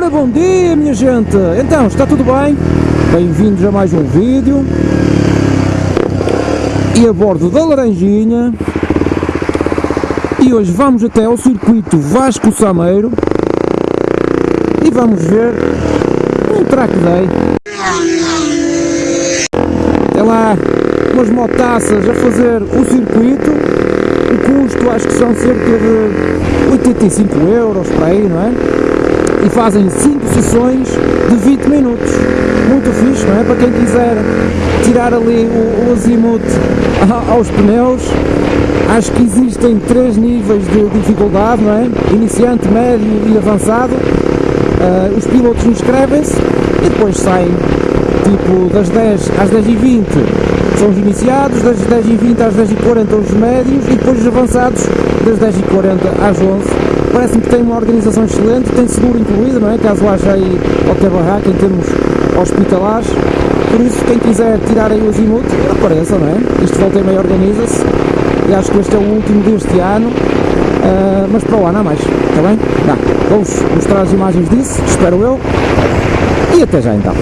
Ora, bom dia minha gente! Então, está tudo bem? Bem-vindos a mais um vídeo. E a bordo da Laranjinha. E hoje vamos até ao circuito Vasco Sameiro. E vamos ver um track day. Até lá, umas motaças a fazer o circuito. O custo acho que são cerca de 85 euros para aí, não é? E fazem 5 sessões de 20 minutos. Muito fixe, não é? Para quem quiser tirar ali o, o azimuth aos pneus, acho que existem três níveis de dificuldade, não é? Iniciante, médio e avançado. Uh, os pilotos inscrevem-se e depois saem tipo das 10 às 10 e 20 são os iniciados, das 10 e 20 às 10 e 40 os médios e depois os avançados das 10 e 40 às 11 parece-me que tem uma organização excelente, tem seguro incluído, não é? Caso haja aí qualquer barraca em termos hospitalares. Por isso, quem quiser tirar aí o azimuth, apareça, não é? Isto volta e meia organiza-se. E acho que este é o último deste ano, uh, mas para o ano há mais, está bem? Vou-vos mostrar as imagens disso, espero eu. E até já então.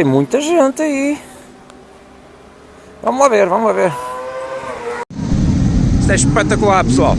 Tem muita gente aí. Vamos lá ver, vamos lá ver. Isto é espetacular, pessoal.